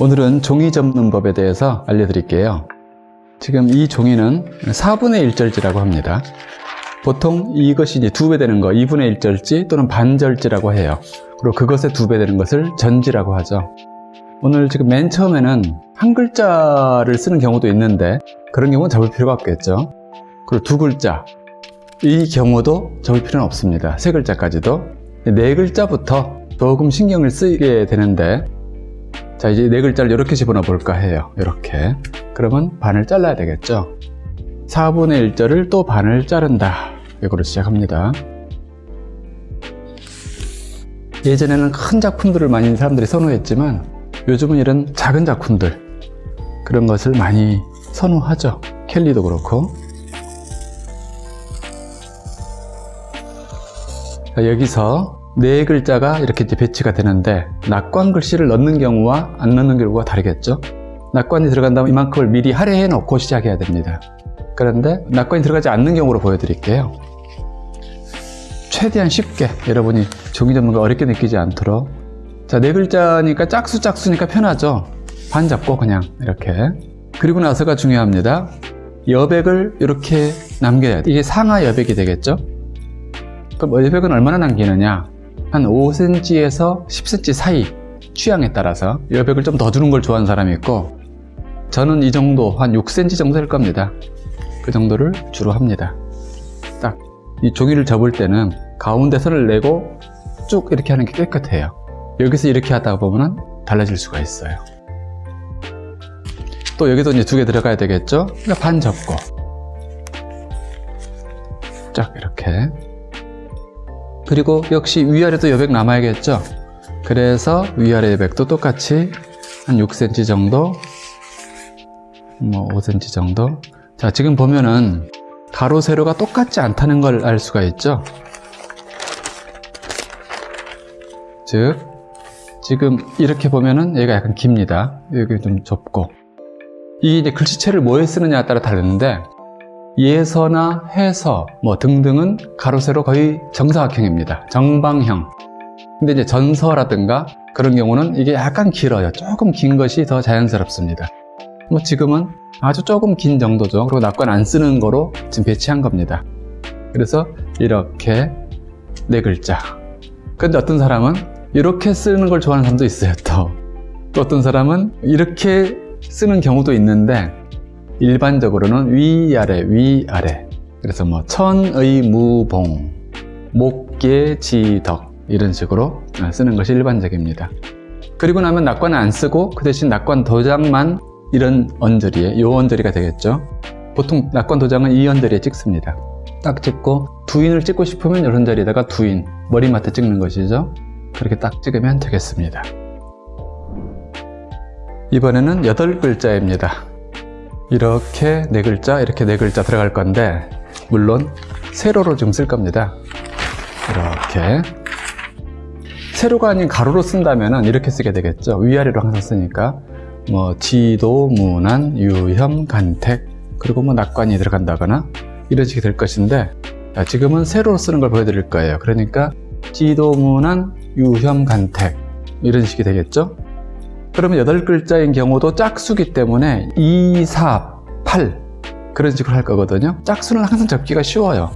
오늘은 종이 접는 법에 대해서 알려드릴게요. 지금 이 종이는 4분의 1절지라고 합니다. 보통 이것이 이제 두배 되는 거 2분의 1절지 또는 반절지라고 해요. 그리고 그것의 두배 되는 것을 전지라고 하죠. 오늘 지금 맨 처음에는 한 글자를 쓰는 경우도 있는데 그런 경우는 접을 필요가 없겠죠. 그리고 두 글자 이 경우도 접을 필요는 없습니다. 세 글자까지도 네 글자부터 조금 신경을 쓰게 되는데 자 이제 네 글자를 이렇게 집어넣어 볼까 해요. 이렇게 그러면 반을 잘라야 되겠죠. 4분의 1절을 또 반을 자른다. 이거로 시작합니다. 예전에는 큰 작품들을 많이 사람들이 선호했지만 요즘은 이런 작은 작품들 그런 것을 많이 선호하죠. 켈리도 그렇고 자, 여기서 네 글자가 이렇게 이제 배치가 되는데 낙관 글씨를 넣는 경우와 안 넣는 경우가 다르겠죠. 낙관이 들어간다면 이만큼을 미리 할애해 놓고 시작해야 됩니다. 그런데 낙관이 들어가지 않는 경우로 보여드릴게요. 최대한 쉽게 여러분이 종이 접는 거 어렵게 느끼지 않도록 자, 네 글자니까 짝수 짝수니까 편하죠. 반 잡고 그냥 이렇게 그리고 나서가 중요합니다. 여백을 이렇게 남겨야 돼. 이게 상하 여백이 되겠죠. 그럼 여백은 얼마나 남기느냐? 한 5cm에서 10cm 사이 취향에 따라서 여백을 좀더 두는 걸 좋아하는 사람이 있고 저는 이 정도 한 6cm 정도 될 겁니다. 그 정도를 주로 합니다. 딱 이 종이를 접을 때는 가운데 선을 내고 쭉 이렇게 하는 게 깨끗해요. 여기서 이렇게 하다 보면 달라질 수가 있어요. 또 여기도 이제 두 개 들어가야 되겠죠? 그러니까 반 접고 쫙 이렇게 그리고 역시 위아래도 여백 남아야겠죠? 그래서 위아래 여백도 똑같이 한 6cm 정도 뭐 5cm 정도. 자 지금 보면은 가로 세로가 똑같지 않다는 걸 알 수가 있죠? 즉 지금 이렇게 보면은 얘가 약간 깁니다. 여기 좀 좁고. 이 이제 글씨체를 뭐에 쓰느냐에 따라 다르는데 예서나 해서 뭐 등등은 가로 세로 거의 정사각형입니다. 정방형. 근데 이제 전서라든가 그런 경우는 이게 약간 길어요. 조금 긴 것이 더 자연스럽습니다. 뭐 지금은 아주 조금 긴 정도죠. 그리고 낙관 안 쓰는 거로 지금 배치한 겁니다. 그래서 이렇게 네 글자. 근데 어떤 사람은 이렇게 쓰는 걸 좋아하는 사람도 있어요 또, 또 어떤 사람은 이렇게 쓰는 경우도 있는데 일반적으로는 위아래 위아래. 그래서 뭐 천의 무봉 목계지덕 이런 식으로 쓰는 것이 일반적입니다. 그리고 나면 낙관은 안 쓰고 그 대신 낙관 도장만 이런 언저리에 요 언저리가 되겠죠. 보통 낙관 도장은 이 언저리에 찍습니다. 딱 찍고 두인을 찍고 싶으면 이런 자리에다가 두인 머리맡에 찍는 것이죠. 그렇게 딱 찍으면 되겠습니다. 이번에는 여덟 글자입니다 이렇게 네 글자 이렇게 네 글자 들어갈 건데 물론 세로로 좀 쓸 겁니다. 이렇게. 세로가 아닌 가로로 쓴다면 이렇게 쓰게 되겠죠. 위아래로 항상 쓰니까. 뭐 지도, 문안, 유혐, 간택 그리고 뭐 낙관이 들어간다거나 이런 식이 될 것인데 지금은 세로로 쓰는 걸 보여드릴 거예요. 그러니까 지도, 문안, 유혐, 간택 이런 식이 되겠죠 그러면 8글자인 경우도 짝수기 때문에 2, 4, 8 그런 식으로 할 거거든요. 짝수는 항상 접기가 쉬워요.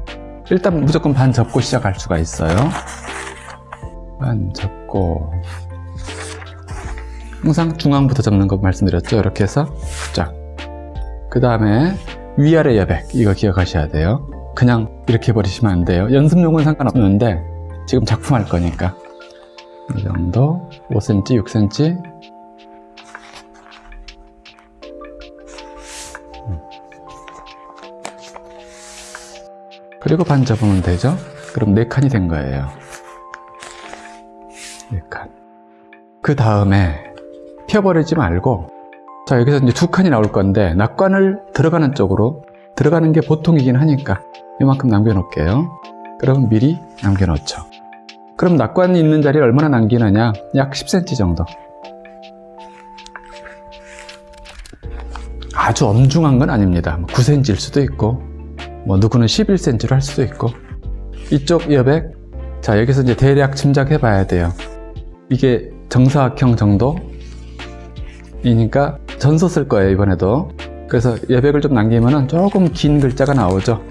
일단 무조건 반 접고 시작할 수가 있어요. 반 접고. 항상 중앙부터 접는 거 말씀드렸죠? 이렇게 해서 쫙그 다음에 위아래 여백 이거 기억하셔야 돼요. 그냥 이렇게 버리시면 안 돼요. 연습용은 상관없는데 지금 작품 할 거니까. 이 정도. 5cm 6cm 그리고 반 접으면 되죠? 그럼 4칸이 된 거예요. 4칸. 그 다음에 펴버리지 말고 자 여기서 이제 두 칸이 나올 건데 낙관을 들어가는 쪽으로 들어가는 게 보통이긴 하니까 이만큼 남겨 놓을게요. 그럼 미리 남겨 놓죠. 그럼 낙관이 있는 자리를 얼마나 남기느냐? 약 10cm 정도. 아주 엄중한 건 아닙니다. 9cm일 수도 있고 뭐 누구는 11cm로 할 수도 있고 이쪽 여백 자 여기서 이제 대략 짐작해 봐야 돼요. 이게 정사각형 정도 여백이니까 전소 쓸 거예요 이번에도. 그래서 여백을 좀 남기면 조금 긴 글자가 나오죠.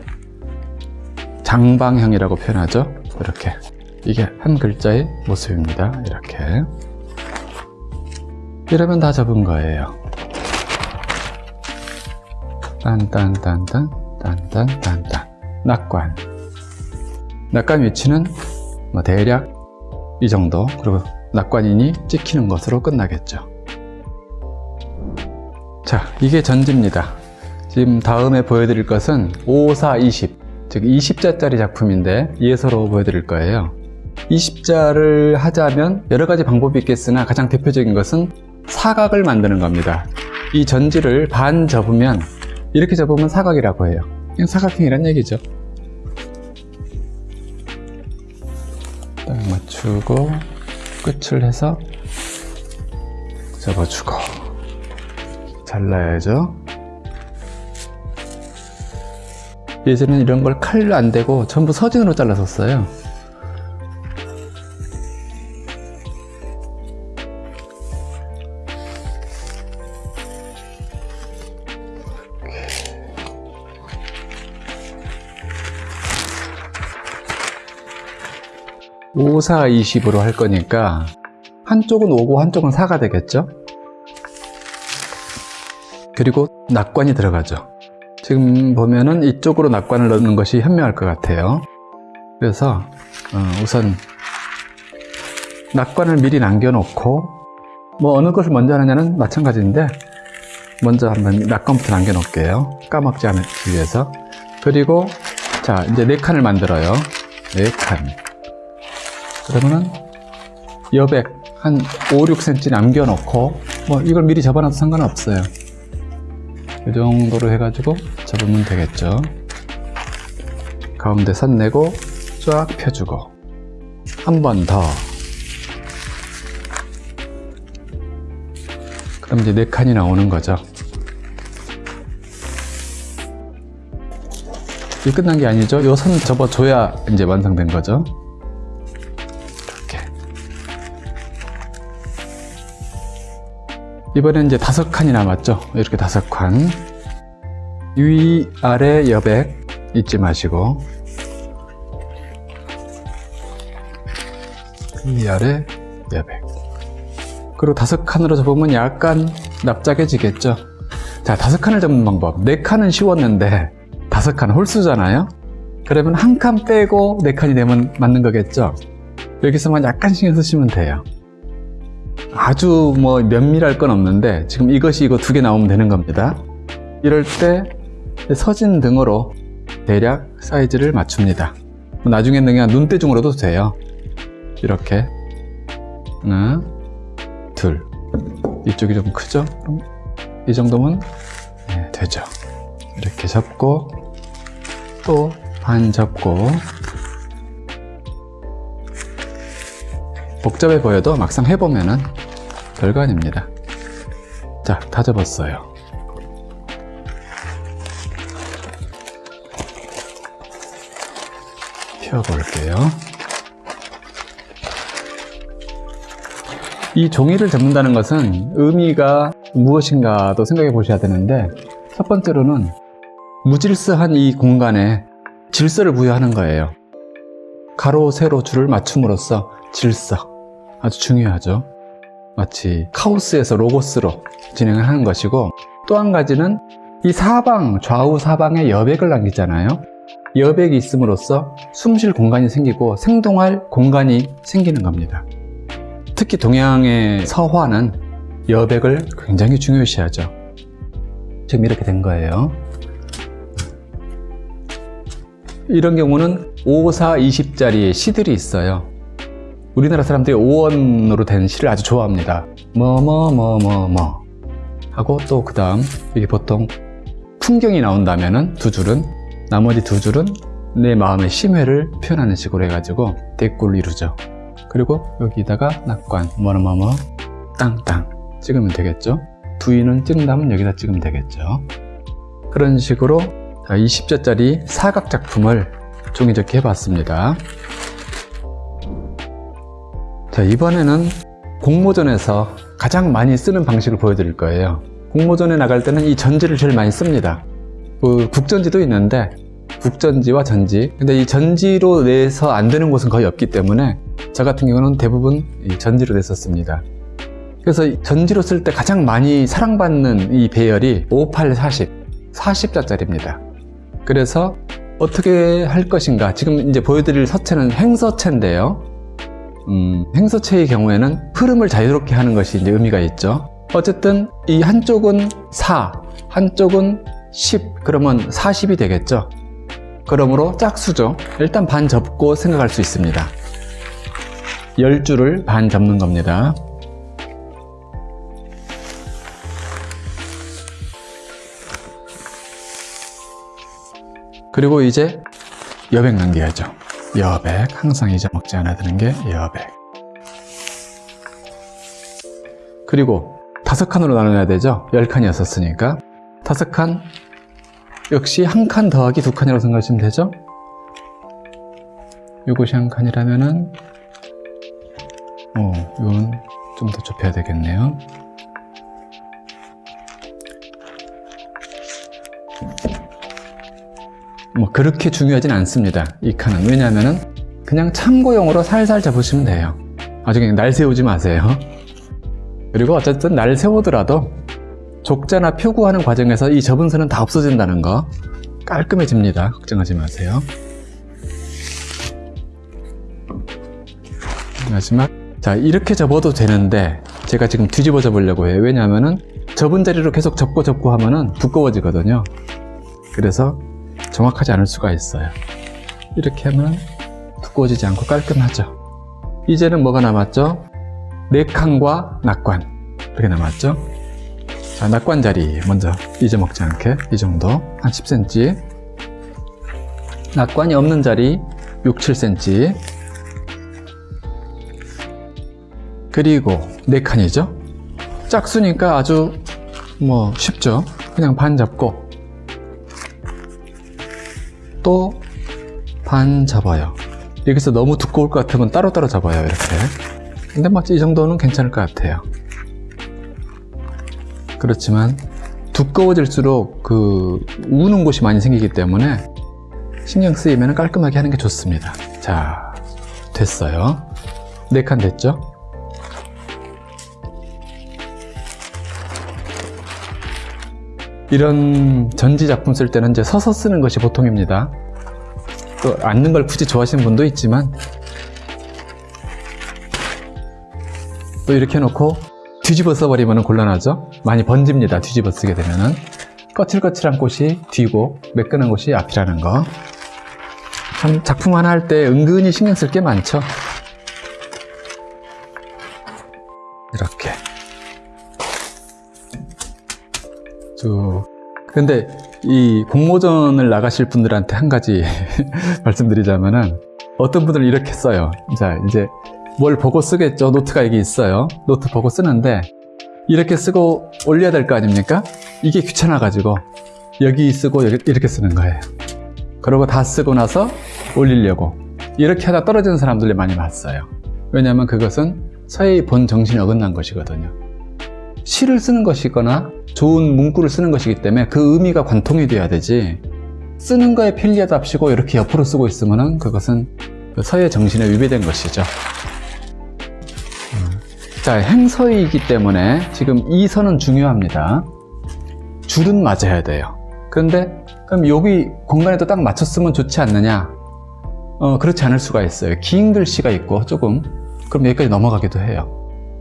장방형이라고 표현하죠. 이렇게. 이게 한 글자의 모습입니다. 이렇게. 이러면 다 접은 거예요. 딴딴딴딴 딴딴딴딴. 낙관. 낙관 위치는 뭐 대략 이 정도. 그리고 낙관인이 찍히는 것으로 끝나겠죠. 자 이게 전지입니다. 지금 다음에 보여드릴 것은 5, 4, 20, 즉 20자짜리 작품인데 예서로 보여드릴 거예요. 20자를 하자면 여러 가지 방법이 있겠으나 가장 대표적인 것은 사각을 만드는 겁니다. 이 전지를 반 접으면 이렇게 접으면 사각이라고 해요. 그냥 사각형이란 얘기죠. 딱 맞추고 끝을 해서 접어주고. 잘라야죠. 예전에는 이런 걸 칼로 안 대고 전부 서진으로 잘랐었어요 오 4, 20으로 할 거니까 한쪽은 5고 한쪽은 4가 되겠죠? 그리고 낙관이 들어가죠. 지금 보면은 이쪽으로 낙관을 넣는 것이 현명할 것 같아요. 그래서 어, 우선 낙관을 미리 남겨놓고 뭐 어느 것을 먼저 하느냐는 마찬가지인데 먼저 한번 낙관부터 남겨놓을게요. 까먹지 않기 위해서. 그리고 자 이제 네 칸을 만들어요. 네 칸. 그러면은 여백 한 5, 6cm 남겨놓고 뭐 이걸 미리 접어놔도 상관은 없어요. 이 정도로 해가지고 접으면 되겠죠. 가운데 선 내고 쫙 펴주고 한 번 더. 그럼 이제 네 칸이 나오는 거죠. 이 끝난 게 아니죠. 이 선 접어줘야 이제 완성된 거죠 이번엔 이제 다섯 칸이 남았죠? 이렇게 다섯 칸. 위, 아래 여백 잊지 마시고. 위, 아래 여백. 그리고 다섯 칸으로 접으면 약간 납작해지겠죠? 자 다섯 칸을 접는 방법. 네 칸은 쉬웠는데 다섯 칸 홀수잖아요? 그러면 한 칸 빼고 네 칸이 되면 맞는 거겠죠? 여기서만 약간 신경 쓰시면 돼요 아주 뭐 면밀할 건 없는데 지금 이것이 이거 두 개 나오면 되는 겁니다. 이럴 때 서진 등으로 대략 사이즈를 맞춥니다. 나중에는 그냥 눈대중으로도 돼요. 이렇게 하나 둘. 이쪽이 좀 크죠? 그럼 이 정도면 네, 되죠. 이렇게 접고 또반 접고 복잡해 보여도 막상 해보면은 별거 아닙니다. 자다 접었어요. 펴볼게요. 이 종이를 접는다는 것은 의미가 무엇인가도 생각해 보셔야 되는데 첫 번째로는 무질서한 이 공간에 질서를 부여하는 거예요. 가로, 세로, 줄을 맞춤으로써 질서 아주 중요하죠. 마치 카오스에서 로고스로 진행을 하는 것이고 또 한 가지는 이 사방, 좌우 사방에 여백을 남기잖아요. 여백이 있음으로써 숨 쉴 공간이 생기고 생동할 공간이 생기는 겁니다. 특히 동양의 서화는 여백을 굉장히 중요시하죠. 지금 이렇게 된 거예요. 이런 경우는 5, 4, 20짜리 시들이 있어요 우리나라 사람들이 5원으로 된 시를 아주 좋아합니다. 뭐 뭐 뭐 뭐 뭐. 하고 또 그 다음 이게 보통 풍경이 나온다면 두 줄은 나머지 두 줄은 내 마음의 심회를 표현하는 식으로 해가지고 대꾸를 이루죠. 그리고 여기다가 낙관 뭐뭐뭐 땅땅 찍으면 되겠죠? 두이는 찍는다면 여기다 찍으면 되겠죠? 그런 식으로 20자짜리 사각 작품을 종이접기 해봤습니다 자 이번에는 공모전에서 가장 많이 쓰는 방식을 보여드릴 거예요. 공모전에 나갈 때는 이 전지를 제일 많이 씁니다. 그 국전지도 있는데 국전지와 전지 근데 이 전지로 내서 안 되는 곳은 거의 없기 때문에 저 같은 경우는 대부분 이 전지로 냈었습니다. 그래서 이 전지로 쓸 때 가장 많이 사랑받는 이 배열이 58, 40, 40자짜리입니다. 그래서 어떻게 할 것인가 지금 이제 보여드릴 서체는 행서체인데요. 음, 행서체의 경우에는 흐름을 자유롭게 하는 것이 이제 의미가 있죠. 어쨌든 이 한쪽은 4, 한쪽은 10, 그러면 40이 되겠죠. 그러므로 짝수죠. 일단 반 접고 생각할 수 있습니다. 10줄을 반 접는 겁니다. 그리고 이제 여백 남겨야죠. 여백, 항상 잊어먹지 않아야 되는 게 여백. 그리고 다섯 칸으로 나눠야 되죠. 열 칸이었었으니까. 다섯 칸, 역시 한 칸 더하기 두 칸이라고 생각하시면 되죠. 이것이 한 칸이라면은, 어, 이건 좀 더 좁혀야 되겠네요. 뭐 그렇게 중요하진 않습니다. 이 칸은 왜냐하면은 그냥 참고용으로 살살 잡으시면 돼요. 아주 그냥 날 세우지 마세요. 그리고 어쨌든 날 세우더라도 족자나 표구하는 과정에서 이 접은 선은 다 없어진다는 거 깔끔해집니다. 걱정하지 마세요. 마지막 자 이렇게 접어도 되는데 제가 지금 뒤집어 접으려고 해요. 왜냐하면은 접은 자리로 계속 접고 접고 하면 은 두꺼워지거든요. 그래서 정확하지 않을 수가 있어요. 이렇게 하면 두꺼워지지 않고 깔끔하죠. 이제는 뭐가 남았죠? 네 칸과 낙관 이렇게 남았죠. 자, 낙관 자리 먼저 잊어먹지 않게 이 정도 한 10cm 낙관이 없는 자리 6, 7cm 그리고 네 칸이죠. 짝수니까 아주 뭐 쉽죠. 그냥 반 잡고 또 반 잡아요. 여기서 너무 두꺼울 것 같으면 따로따로 잡아요. 이렇게. 근데 뭐이 정도는 괜찮을 것 같아요. 그렇지만 두꺼워질수록 그 우는 곳이 많이 생기기 때문에 신경 쓰이면 깔끔하게 하는 게 좋습니다. 자, 됐어요. 네칸 됐죠? 이런 전지 작품 쓸 때는 이제 서서 쓰는 것이 보통입니다. 또 앉는 걸 굳이 좋아하시는 분도 있지만 또 이렇게 해놓고 뒤집어 써버리면 곤란하죠. 많이 번집니다. 뒤집어 쓰게 되면은 거칠거칠한 곳이 뒤고 매끈한 곳이 앞이라는 거. 참 작품 하나 할 때 은근히 신경 쓸 게 많죠. 근데 이 공모전을 나가실 분들한테 한 가지 말씀드리자면은 어떤 분들은 이렇게 써요. 자, 이제 뭘 보고 쓰겠죠. 노트가 여기 있어요. 노트 보고 쓰는데 이렇게 쓰고 올려야 될 거 아닙니까? 이게 귀찮아가지고 여기 쓰고 여기 이렇게 쓰는 거예요. 그리고 다 쓰고 나서 올리려고 이렇게 하다 떨어지는 사람들이 많이 봤어요. 왜냐하면 그것은 서예의 본 정신이 어긋난 것이거든요. 시를 쓰는 것이거나 좋은 문구를 쓰는 것이기 때문에 그 의미가 관통이 돼야 되지 쓰는 거에 편리하답시고 이렇게 옆으로 쓰고 있으면 그것은 그 서예 정신에 위배된 것이죠. 자, 행서이기 때문에 지금 이 선은 중요합니다. 줄은 맞아야 돼요. 그런데 그럼 여기 공간에도 딱 맞췄으면 좋지 않느냐? 어, 그렇지 않을 수가 있어요. 긴 글씨가 있고 조금 그럼 여기까지 넘어가기도 해요.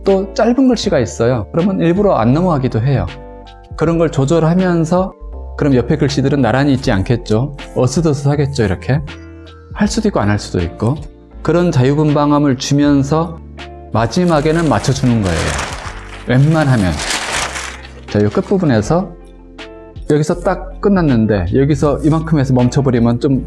또 짧은 글씨가 있어요. 그러면 일부러 안 넘어가기도 해요. 그런 걸 조절하면서 그럼 옆에 글씨들은 나란히 있지 않겠죠. 어스더스하겠죠 이렇게. 할 수도 있고 안 할 수도 있고 그런 자유분방함을 주면서 마지막에는 맞춰주는 거예요. 웬만하면. 자, 이 끝부분에서 여기서 딱 끝났는데 여기서 이만큼 해서 멈춰버리면 좀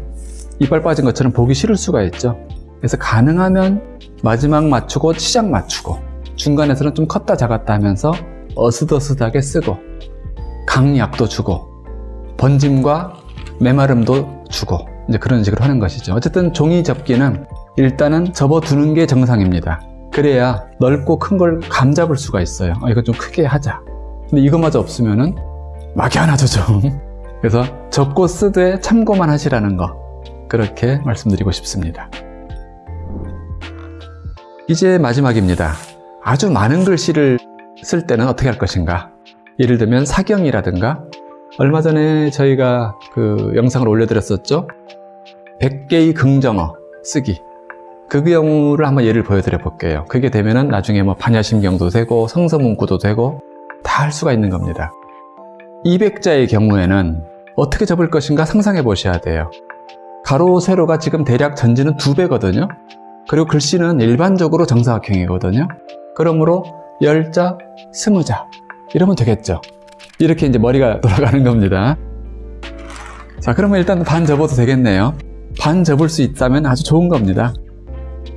이빨 빠진 것처럼 보기 싫을 수가 있죠. 그래서 가능하면 마지막 맞추고 시작 맞추고 중간에서는 좀 컸다 작았다 하면서 어스더스하게 쓰고 강약도 주고 번짐과 메마름도 주고 이제 그런 식으로 하는 것이죠. 어쨌든 종이 접기는 일단은 접어두는 게 정상입니다. 그래야 넓고 큰 걸 감잡을 수가 있어요. 아, 이거 좀 크게 하자. 근데 이것마저 없으면 은 막연하죠, 좀. 그래서 적고 쓰되 참고만 하시라는 거. 그렇게 말씀드리고 싶습니다. 이제 마지막입니다. 아주 많은 글씨를 쓸 때는 어떻게 할 것인가? 예를 들면 사경이라든가 얼마 전에 저희가 그 영상을 올려드렸었죠? 100개의 긍정어 쓰기. 그 경우를 한번 예를 보여드려 볼게요. 그게 되면은 나중에 뭐 반야심경도 되고 성서문구도 되고 다 할 수가 있는 겁니다. 200자의 경우에는 어떻게 접을 것인가 상상해 보셔야 돼요. 가로, 세로가 지금 대략 전지는 2배거든요. 그리고 글씨는 일반적으로 정사각형이거든요. 그러므로 10자, 20자 이러면 되겠죠. 이렇게 이제 머리가 돌아가는 겁니다. 자, 그러면 일단 반 접어도 되겠네요. 반 접을 수 있다면 아주 좋은 겁니다.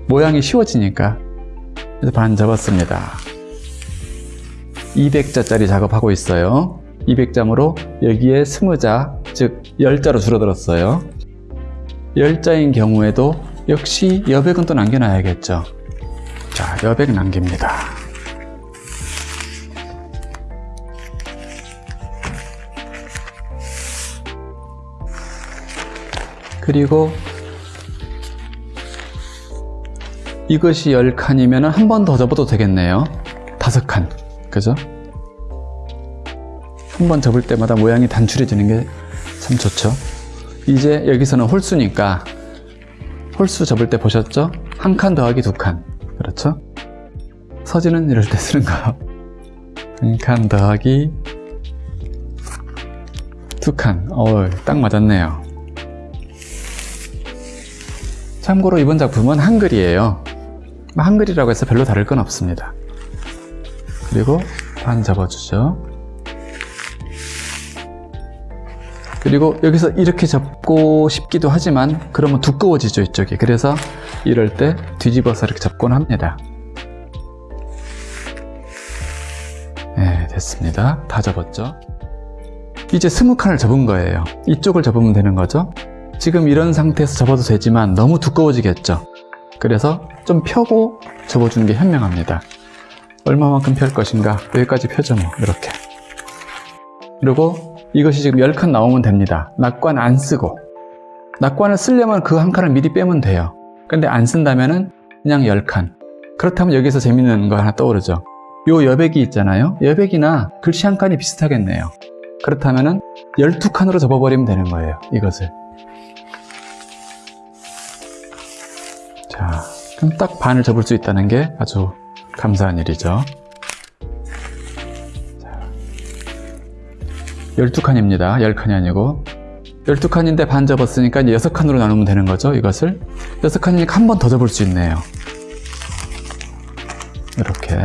모양이 쉬워지니까. 그래서 반 접었습니다. 200자짜리 작업하고 있어요. 200점으로 여기에 20자, 즉 10자로 줄어들었어요. 10자인 경우에도 역시 여백은 또 남겨놔야겠죠. 자, 여백 남깁니다. 그리고 이것이 10칸이면 한 번 더 접어도 되겠네요. 5칸. 그죠? 한 번 접을 때마다 모양이 단출해지는 게 참 좋죠. 이제 여기서는 홀수니까 홀수 접을 때 보셨죠? 한 칸 더하기 두 칸. 그렇죠? 서지는 이럴 때 쓰는 거. 한칸 더하기 두 칸. 어, 딱 맞았네요. 참고로 이번 작품은 한글이에요. 한글이라고 해서 별로 다를 건 없습니다. 그리고 반 접어주죠. 그리고 여기서 이렇게 접고 싶기도 하지만 그러면 두꺼워지죠 이쪽이 그래서 이럴 때 뒤집어서 이렇게 접곤 합니다. 네 됐습니다. 다 접었죠? 이제 스무 칸을 접은 거예요. 이쪽을 접으면 되는 거죠? 지금 이런 상태에서 접어도 되지만 너무 두꺼워지겠죠? 그래서 좀 펴고 접어주는 게 현명합니다. 얼마만큼 펼 것인가? 여기까지 펴죠 뭐. 이렇게. 그리고 이것이 지금 10칸 나오면 됩니다. 낙관 안 쓰고. 낙관을 쓰려면 그 한 칸을 미리 빼면 돼요. 근데 안 쓴다면 그냥 10칸 그렇다면 여기서 재밌는 거 하나 떠오르죠. 요 여백이 있잖아요. 여백이나 글씨 한 칸이 비슷하겠네요. 그렇다면 12칸으로 접어버리면 되는 거예요. 이것을 자, 그럼 딱 반을 접을 수 있다는 게 아주 감사한 일이죠. 12칸입니다. 10칸이 아니고 12칸인데 반 접었으니까 이제 6칸으로 나누면 되는 거죠. 이것을 6칸이니까 한 번 더 접을 수 있네요. 이렇게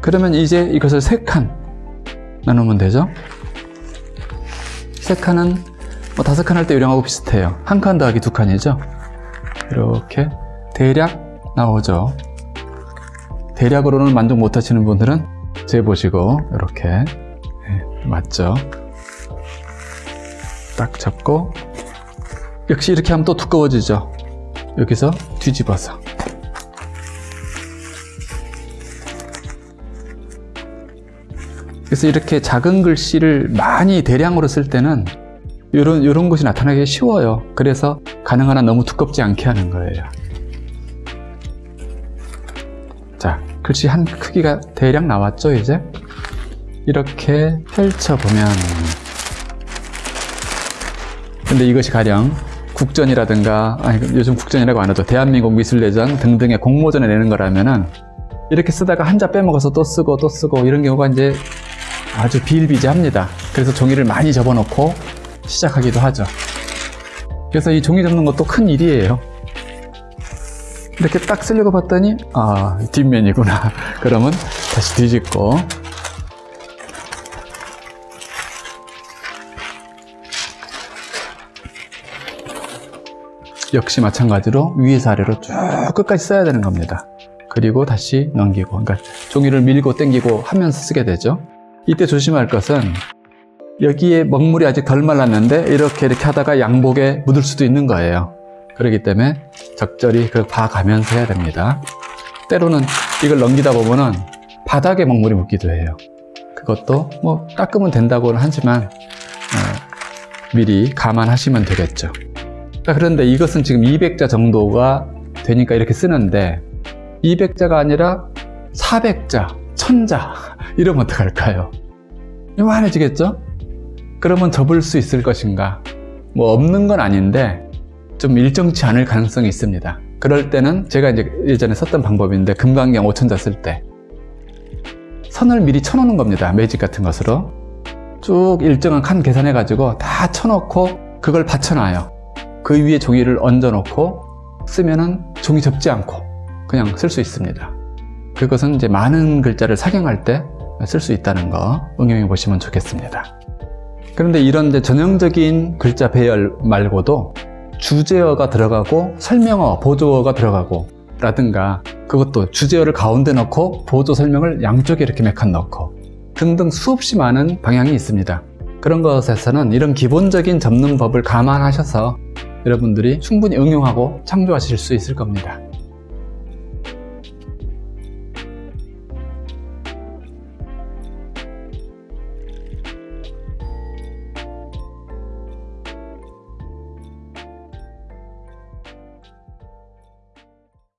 그러면 이제 이것을 3칸 나누면 되죠. 3칸은 뭐 5칸 할 때 요령하고 비슷해요. 한 칸 더하기 2칸이죠. 이렇게 대략 나오죠. 대략으로는 만족 못 하시는 분들은 재보시고 이렇게 네, 맞죠? 딱 잡고 역시 이렇게 하면 또 두꺼워지죠? 여기서 뒤집어서. 그래서 이렇게 작은 글씨를 많이 대량으로 쓸 때는 이런 이런 것이 나타나기 쉬워요. 그래서 가능한 한 너무 두껍지 않게 하는 거예요 글씨 한 크기가 대략 나왔죠 이제? 이렇게 펼쳐보면. 근데 이것이 가령 국전이라든가 아니 요즘 국전이라고 안 하죠. 대한민국 미술대전 등등의 공모전에 내는 거라면은 이렇게 쓰다가 한자 빼먹어서 또 쓰고 또 쓰고 이런 경우가 이제 아주 비일비재합니다. 그래서 종이를 많이 접어놓고 시작하기도 하죠. 그래서 이 종이 접는 것도 큰 일이에요 이렇게 딱 쓰려고 봤더니 아 뒷면이구나. 그러면 다시 뒤집고. 역시 마찬가지로 위에서 아래로 쭉 끝까지 써야 되는 겁니다. 그리고 다시 넘기고. 그러니까 종이를 밀고 당기고 하면서 쓰게 되죠. 이때 조심할 것은 여기에 먹물이 아직 덜 말랐는데 이렇게 이렇게 하다가 양복에 묻을 수도 있는 거예요. 그렇기 때문에 적절히 그 봐가면서 해야 됩니다. 때로는 이걸 넘기다 보면은 바닥에 먹물이 묻기도 해요. 그것도 뭐 닦으면 된다고는 하지만 어, 미리 감안하시면 되겠죠. 자, 그런데 이것은 지금 200자 정도가 되니까 이렇게 쓰는데 200자가 아니라 400자, 1000자 이러면 어떡할까요? 요만해지겠죠? 그러면 접을 수 있을 것인가? 뭐 없는 건 아닌데 좀 일정치 않을 가능성이 있습니다. 그럴 때는 제가 이제 예전에 썼던 방법인데 금강경 5천자 쓸 때 선을 미리 쳐놓는 겁니다. 매직 같은 것으로 쭉 일정한 칸 계산해 가지고 다 쳐놓고 그걸 받쳐놔요. 그 위에 종이를 얹어 놓고 쓰면은 종이 접지 않고 그냥 쓸 수 있습니다. 그것은 이제 많은 글자를 사경할 때 쓸 수 있다는 거 응용해 보시면 좋겠습니다. 그런데 이런 이제 전형적인 글자 배열 말고도 주제어가 들어가고 설명어, 보조어가 들어가고 라든가 그것도 주제어를 가운데 넣고 보조 설명을 양쪽에 이렇게 몇칸 넣고 등등 수없이 많은 방향이 있습니다. 그런 것에서는 이런 기본적인 접는 법을 감안하셔서 여러분들이 충분히 응용하고 창조하실 수 있을 겁니다.